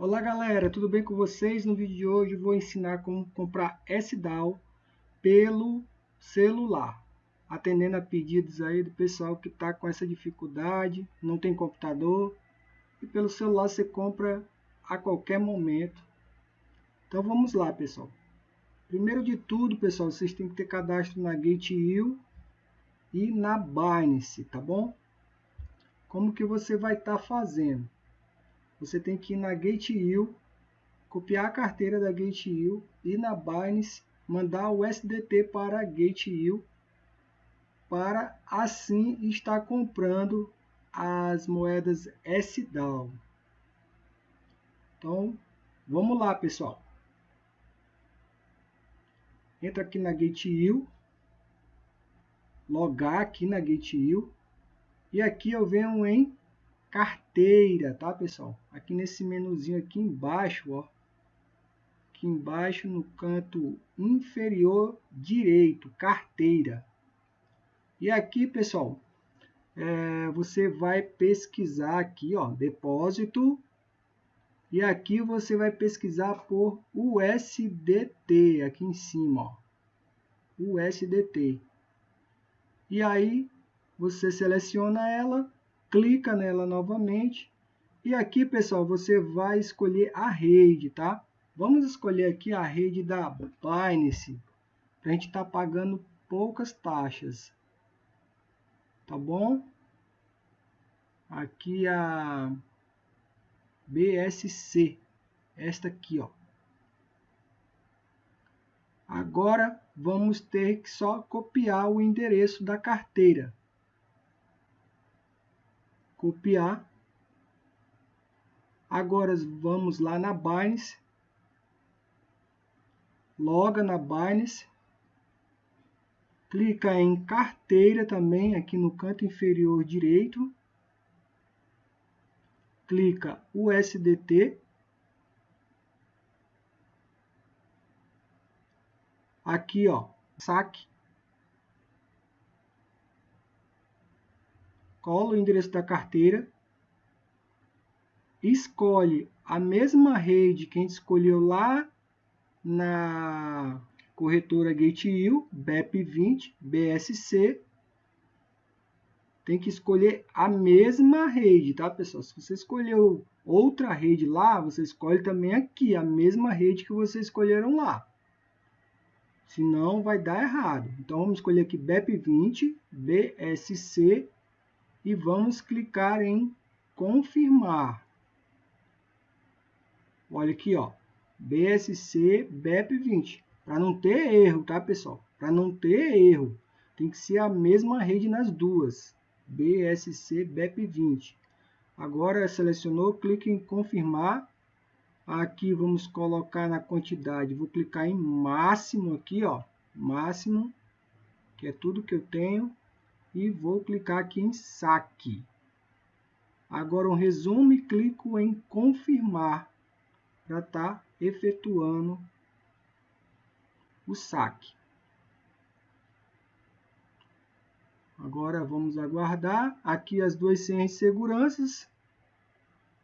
Olá galera, tudo bem com vocês? No vídeo de hoje vou ensinar como comprar SDAO pelo celular, atendendo a pedidos aí do pessoal que está com essa dificuldade, não tem computador e pelo celular você compra a qualquer momento. Então vamos lá pessoal. Primeiro de tudo pessoal, vocês têm que ter cadastro na Gate.io e na Binance, tá bom? Como que você vai estar tá fazendo? Você tem que ir na Gate.io, copiar a carteira da Gate.io e na Binance mandar o SDT para a Gate.io para assim estar comprando as moedas SDAO. Então, vamos lá, pessoal. Entra aqui na Gate.io, logar aqui na Gate.io e aqui eu venho em carteira, tá pessoal? Aqui nesse menuzinho aqui embaixo, ó, aqui embaixo no canto inferior direito, carteira. E aqui, pessoal, é, você vai pesquisar aqui, ó, depósito. E aqui você vai pesquisar por USDT, aqui em cima, ó, USDT. E aí você seleciona ela clica nela novamente. E aqui pessoal você vai escolher a rede tá? Vamos escolher aqui a rede da Binance para a gente estar tá pagando poucas taxas. Tá bom? Aqui a BSC esta aqui ó. Agora vamos ter que só copiar o endereço da carteira copiar. Agora vamos lá na Binance, loga na Binance, clica em carteira também aqui no canto inferior direito, clica USDT, aqui ó, saque, cola o endereço da carteira, escolhe a mesma rede que a gente escolheu lá na corretora GateU, BEP20, BSC. Tem que escolher a mesma rede, tá, pessoal? Se você escolheu outra rede lá, você escolhe também aqui a mesma rede que vocês escolheram lá. Senão vai dar errado. Então vamos escolher aqui BEP20, BSC e vamos clicar em confirmar. Olha aqui, ó, BSC BEP20, para não ter erro, tá, pessoal? Para não ter erro, tem que ser a mesma rede nas duas, BSC BEP20. Agora selecionou, clique em confirmar. Aqui vamos colocar na quantidade, vou clicar em máximo aqui, ó, máximo, que é tudo que eu tenho e vou clicar aqui em saque. Agora um resumo e clico em confirmar para estar tá efetuando o saque. Agora vamos aguardar. Aqui as duas senhas de seguranças.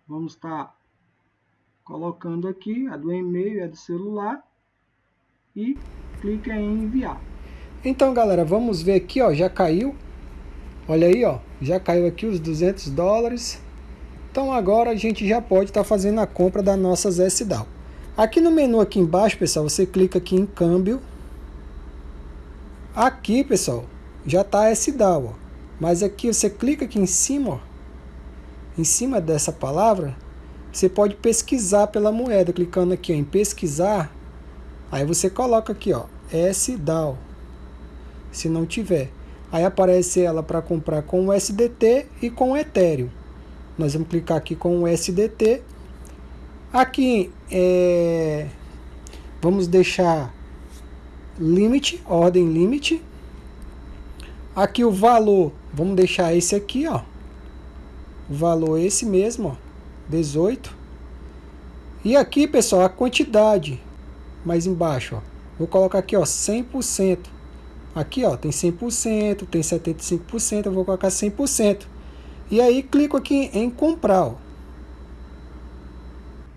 Vamos estar tá colocando aqui a do e-mail e a do celular. E clica em enviar. Então galera, vamos ver aqui, ó, já caiu Olha aí, ó, já caiu aqui os 200 dólares. Então agora a gente já pode estar tá fazendo a compra das nossas SDAO. Aqui no menu aqui embaixo, pessoal, você clica aqui em câmbio. Aqui, pessoal, já está SDAO, ó. Mas aqui você clica aqui em cima, ó, em cima dessa palavra, você pode pesquisar pela moeda, clicando aqui ó, em pesquisar. Aí você coloca aqui, ó, SDAO, se não tiver. Aí aparece ela para comprar com o SDT e com o Ethereum. Nós vamos clicar aqui com o SDT. Aqui é, vamos deixar limite, ordem limite. Aqui o valor, vamos deixar esse aqui, ó. O valor é esse mesmo, ó, 18. E aqui, pessoal, a quantidade mais embaixo, ó. Vou colocar aqui, ó, 100%. Aqui ó, tem 100%, tem 75%, eu vou colocar 100%. E aí clico aqui em comprar. Ó.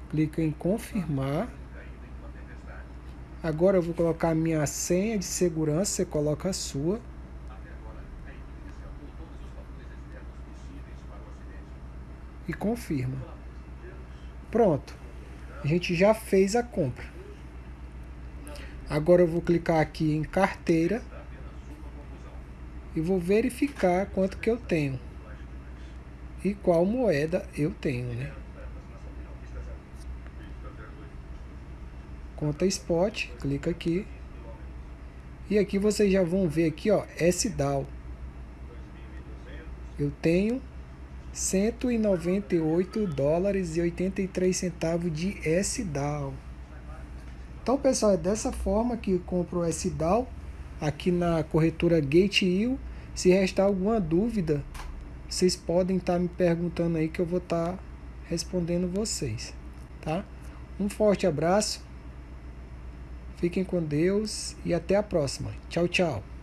Clico em confirmar. Agora eu vou colocar a minha senha de segurança, você coloca a sua. E confirma. Pronto. A gente já fez a compra. Agora eu vou clicar aqui em carteira e vou verificar quanto que eu tenho e qual moeda eu tenho, né? Conta Spot, clica aqui. E aqui vocês já vão ver aqui, ó, SDAO. Eu tenho 198 dólares e 83 centavos de SDAO. Então, pessoal, é dessa forma que compro o SDAO aqui na corretora GateIO. Se restar alguma dúvida, vocês podem estar tá me perguntando aí que eu vou estar tá respondendo vocês, tá? Um forte abraço, fiquem com Deus e até a próxima. Tchau, tchau.